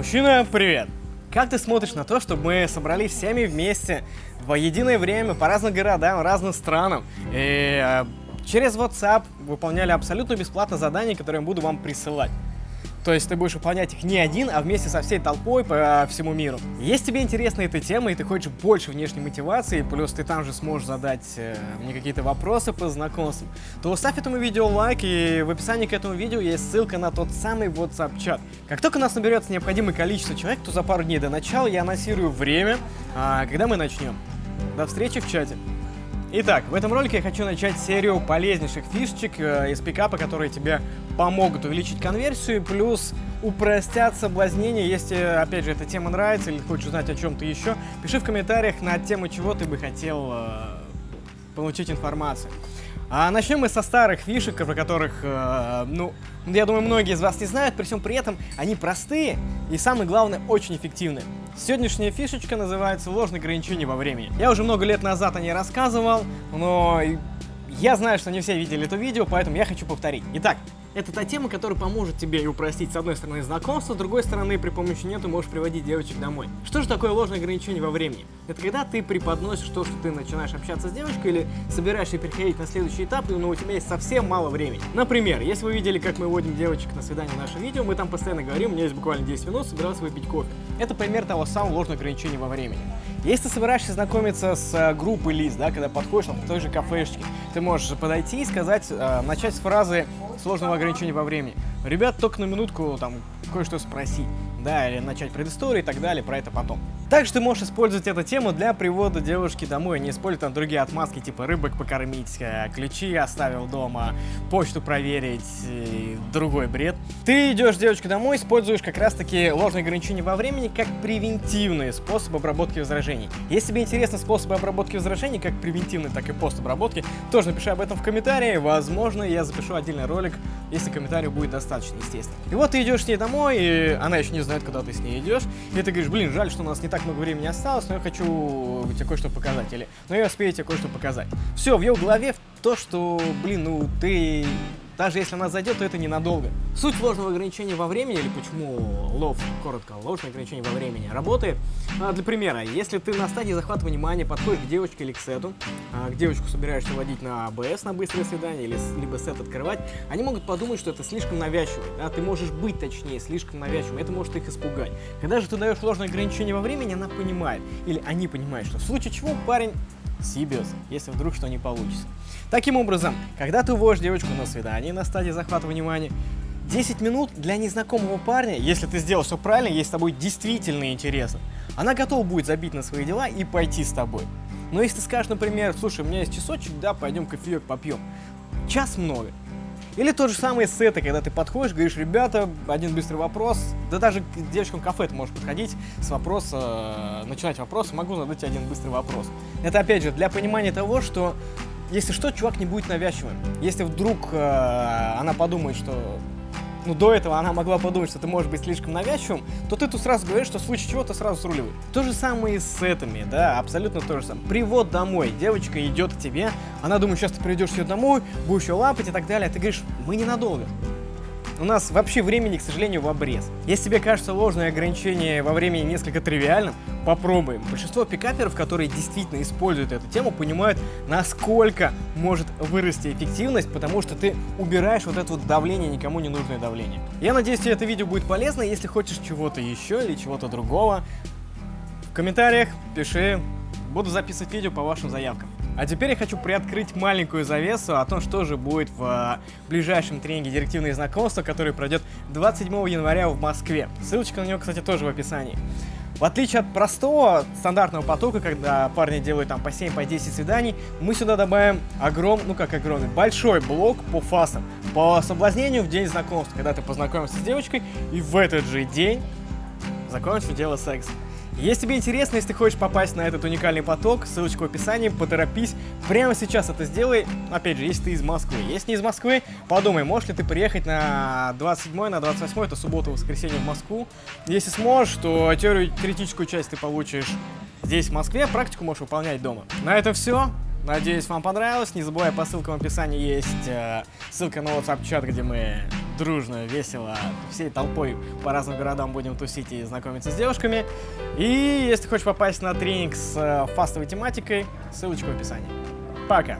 Мужчина, привет! Как ты смотришь на то, чтобы мы собрались всеми вместе в единое время по разным городам, разным странам и э, через WhatsApp выполняли абсолютно бесплатно задания, которые я буду вам присылать? То есть ты будешь выполнять их не один, а вместе со всей толпой по всему миру. Если тебе интересна эта тема и ты хочешь больше внешней мотивации, плюс ты там же сможешь задать э, мне какие-то вопросы по знакомствам, то ставь этому видео лайк, и в описании к этому видео есть ссылка на тот самый WhatsApp-чат. Как только у нас наберется необходимое количество человек, то за пару дней до начала я анонсирую время, а, когда мы начнем. До встречи в чате. Итак, в этом ролике я хочу начать серию полезнейших фишечек э, из пикапа, которые тебе помогут увеличить конверсию, плюс упростят соблазнение. Если, опять же, эта тема нравится или хочешь узнать о чем-то еще, пиши в комментариях на тему, чего ты бы хотел э, получить информацию. А начнем мы со старых фишек, про которых, э, ну, я думаю, многие из вас не знают, при всем при этом они простые и, самое главное, очень эффективные. Сегодняшняя фишечка называется ложное ограничение во времени. Я уже много лет назад о ней рассказывал, но я знаю, что не все видели это видео, поэтому я хочу повторить. Итак, это та тема, которая поможет тебе и упростить, с одной стороны, знакомство, с другой стороны, при помощи нее ты можешь приводить девочек домой. Что же такое ложное ограничение во времени? Это когда ты преподносишь то, что ты начинаешь общаться с девочкой или собираешься переходить на следующий этап, но у тебя есть совсем мало времени. Например, если вы видели, как мы водим девочек на свидание в нашем видео, мы там постоянно говорим, у меня есть буквально 10 минут, собирался выпить кофе. Это пример того самого ложного ограничения во времени. Если ты собираешься знакомиться с э, группой лиц, да, когда подходишь там, в той же кафешечке, ты можешь подойти и сказать, э, начать с фразы сложного ограничения во времени. Ребят, только на минутку там кое-что спросить да, или начать предысторию и так далее, про это потом. Также ты можешь использовать эту тему для привода девушки домой, не используя там другие отмазки, типа рыбок покормить, э, ключи оставил дома, почту проверить, другой бред. Ты идешь девочка домой, используешь как раз таки ложные ограничения во времени как превентивный способ обработки возражений. Если тебе интересны способы обработки возражений, как превентивный, так и постобработки, тоже напиши об этом в комментарии, возможно, я запишу отдельный ролик, если комментарий будет достаточно, естественно. И вот ты идешь с ней домой, и она еще не знает, куда ты с ней идешь. И ты говоришь, блин, жаль, что у нас не так много времени осталось, но я хочу тебе кое-что показать. Или, но я успею тебе кое-что показать. Все, в ее голове то, что, блин, ну ты даже если она зайдет, то это ненадолго. Суть ложного ограничения во времени, или почему лов, коротко, ложное ограничение во времени, работает. А, для примера, если ты на стадии захвата внимания подходишь к девочке или к сету, а, к девочку собираешься водить на АБС на быстрое свидание, или либо сет открывать, они могут подумать, что это слишком навязчиво. Да? Ты можешь быть, точнее, слишком навязчивым, это может их испугать. Когда же ты даешь ложное ограничение во времени, она понимает, или они понимают, что в случае чего парень Сибиос, если вдруг что не получится. Таким образом, когда ты уводишь девочку на свидание на стадии захвата внимания, 10 минут для незнакомого парня, если ты сделал все правильно, ей с тобой действительно интересно, она готова будет забить на свои дела и пойти с тобой. Но если ты скажешь, например, слушай, у меня есть часочек, да, пойдем кофеек попьем. Час много. Или тот же самый сеты, когда ты подходишь, говоришь, ребята, один быстрый вопрос. Да даже к девочкам кафе ты можешь подходить с вопроса, э, начинать вопрос, могу задать один быстрый вопрос. Это опять же для понимания того, что если что, чувак не будет навязчивым. Если вдруг э, она подумает, что ну, до этого она могла подумать, что ты можешь быть слишком навязчивым, то ты тут сразу говоришь, что в случае чего ты сразу сруливай. То же самое и с этими, да, абсолютно то же самое. Привод домой. Девочка идет к тебе, она думает, сейчас ты придешь ее домой, будешь ее лапать и так далее. Ты говоришь, мы ненадолго. У нас вообще времени, к сожалению, в обрез. Если тебе кажется ложное ограничение во времени несколько тривиальным, попробуем. Большинство пикаперов, которые действительно используют эту тему, понимают, насколько может вырасти эффективность, потому что ты убираешь вот это вот давление, никому не нужное давление. Я надеюсь, тебе это видео будет полезно. Если хочешь чего-то еще или чего-то другого, в комментариях пиши. Буду записывать видео по вашим заявкам. А теперь я хочу приоткрыть маленькую завесу о том, что же будет в а, ближайшем тренинге «Директивные знакомства», который пройдет 27 января в Москве. Ссылочка на него, кстати, тоже в описании. В отличие от простого стандартного потока, когда парни делают там по 7, по 10 свиданий, мы сюда добавим огромный, ну как огромный, большой блок по фасам, по соблазнению в день знакомства, когда ты познакомишься с девочкой и в этот же день закончишь дело секса. Если тебе интересно, если ты хочешь попасть на этот уникальный поток, ссылочка в описании, поторопись. Прямо сейчас это сделай. Опять же, если ты из Москвы. Если не из Москвы, подумай, можешь ли ты приехать на 27 на 28 это суббота, воскресенье в Москву. Если сможешь, то теорию, теоретическую часть ты получишь здесь, в Москве, практику можешь выполнять дома. На этом все. Надеюсь, вам понравилось. Не забывай, по ссылкам в описании есть э, ссылка на WhatsApp-чат, где мы дружно, весело, всей толпой по разным городам будем тусить и знакомиться с девушками. И если хочешь попасть на тренинг с э, фастовой тематикой, ссылочка в описании. Пока!